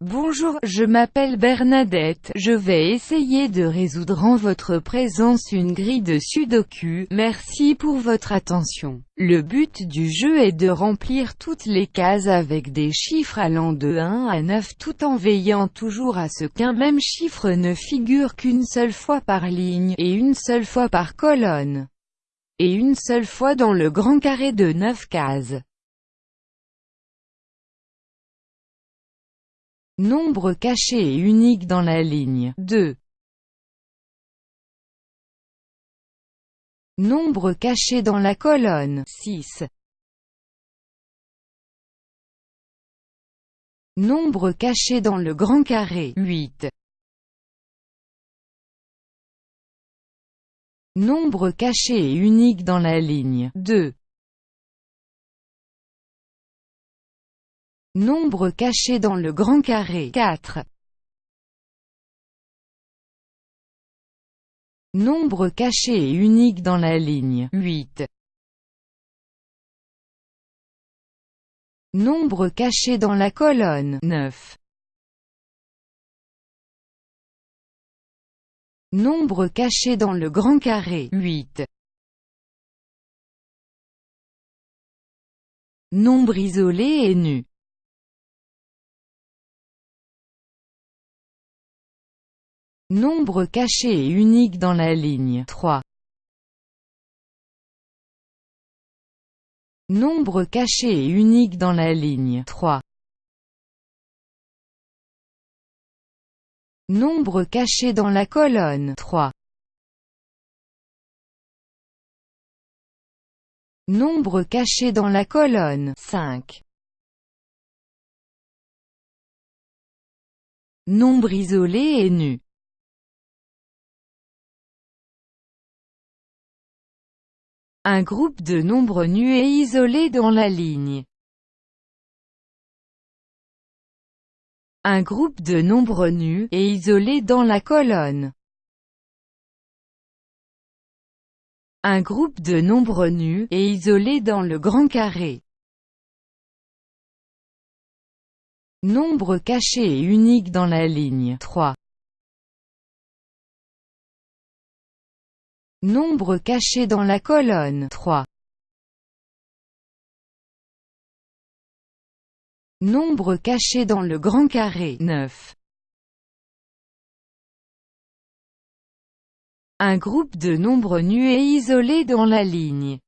Bonjour, je m'appelle Bernadette, je vais essayer de résoudre en votre présence une grille de sudoku, merci pour votre attention. Le but du jeu est de remplir toutes les cases avec des chiffres allant de 1 à 9 tout en veillant toujours à ce qu'un même chiffre ne figure qu'une seule fois par ligne, et une seule fois par colonne, et une seule fois dans le grand carré de 9 cases. Nombre caché et unique dans la ligne 2. Nombre caché dans la colonne 6. Nombre caché dans le grand carré 8. Nombre caché et unique dans la ligne 2. Nombre caché dans le grand carré 4. Nombre caché et unique dans la ligne 8. Nombre caché dans la colonne 9. Nombre caché dans le grand carré 8. Nombre isolé et nu Nombre caché et unique dans la ligne 3. Nombre caché et unique dans la ligne 3. Nombre caché dans la colonne 3. Nombre caché dans la colonne 5. Nombre isolé et nu Un groupe de nombres nus et isolés dans la ligne. Un groupe de nombres nus et isolés dans la colonne. Un groupe de nombres nus et isolés dans le grand carré. Nombre caché et unique dans la ligne 3. Nombre caché dans la colonne 3. Nombre caché dans le grand carré 9. Un groupe de nombres nus et isolés dans la ligne.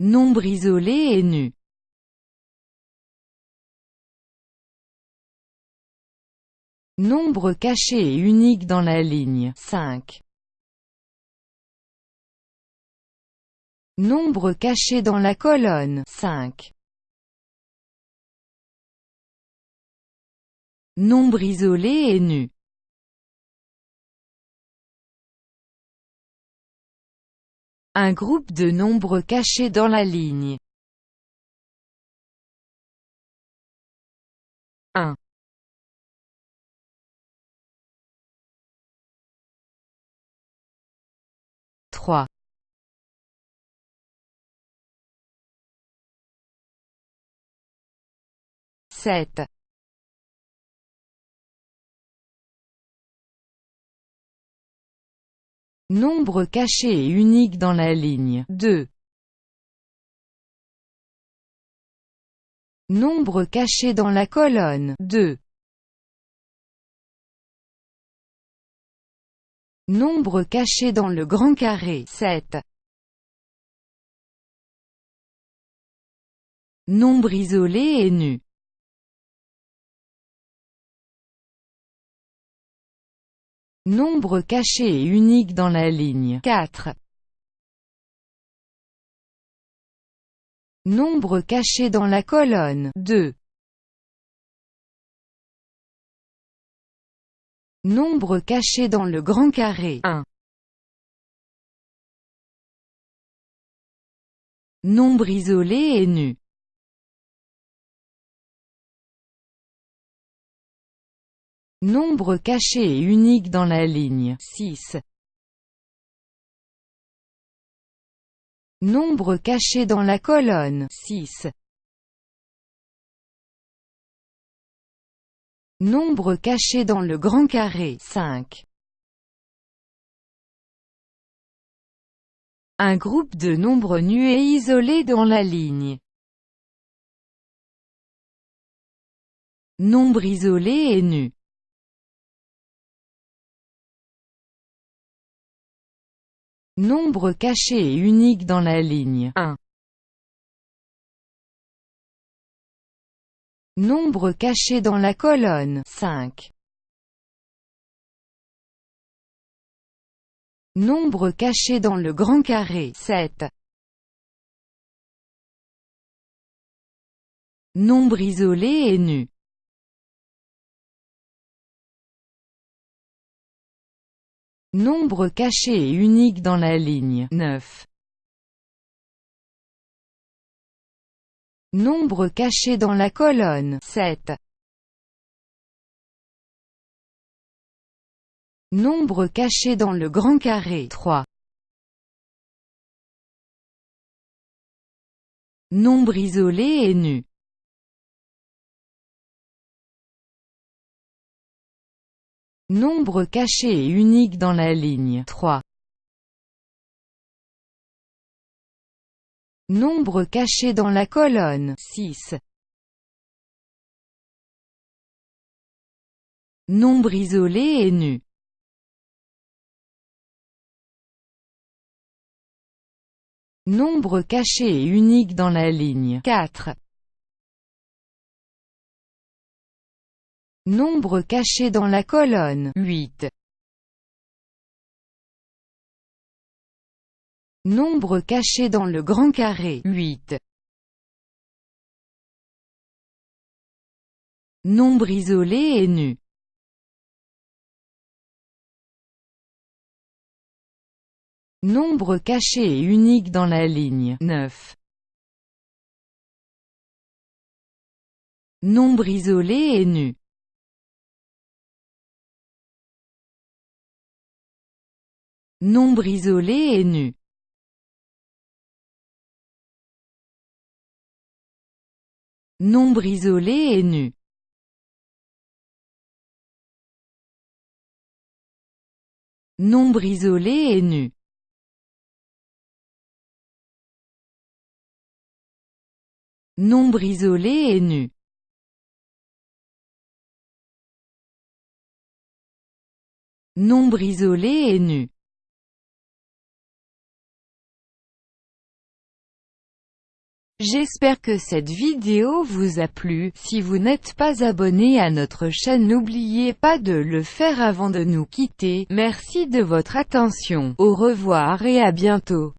Nombre isolé et nu. Nombre caché et unique dans la ligne 5. Nombre caché dans la colonne 5. Nombre isolé et nu. Un groupe de nombres cachés dans la ligne 1. Sept. Nombre caché et unique dans la ligne 2. Nombre caché dans la colonne 2. Nombre caché dans le grand carré 7. Nombre isolé et nu. Nombre caché et unique dans la ligne 4. Nombre caché dans la colonne 2. Nombre caché dans le grand carré 1. Nombre isolé et nu. Nombre caché et unique dans la ligne 6. Nombre caché dans la colonne 6. Nombre caché dans le grand carré 5. Un groupe de nombres nus et isolés dans la ligne. Nombre isolé et nu. Nombre caché et unique dans la ligne 1. Nombre caché dans la colonne 5. Nombre caché dans le grand carré 7. Nombre isolé et nu. Nombre caché et unique dans la ligne 9. Nombre caché dans la colonne 7. Nombre caché dans le grand carré 3. Nombre isolé et nu. Nombre caché et unique dans la ligne 3. Nombre caché dans la colonne 6. Nombre isolé et nu. Nombre caché et unique dans la ligne 4. Nombre caché dans la colonne 8. Nombre caché dans le grand carré 8. Nombre isolé et nu. Nombre caché et unique dans la ligne 9. Nombre isolé et nu. Nombre isolé et nu. Nombre isolé et nu. Nombre isolé et nu. Nombre isolé et nu. Nombre isolé et nu. J'espère que cette vidéo vous a plu, si vous n'êtes pas abonné à notre chaîne n'oubliez pas de le faire avant de nous quitter, merci de votre attention, au revoir et à bientôt.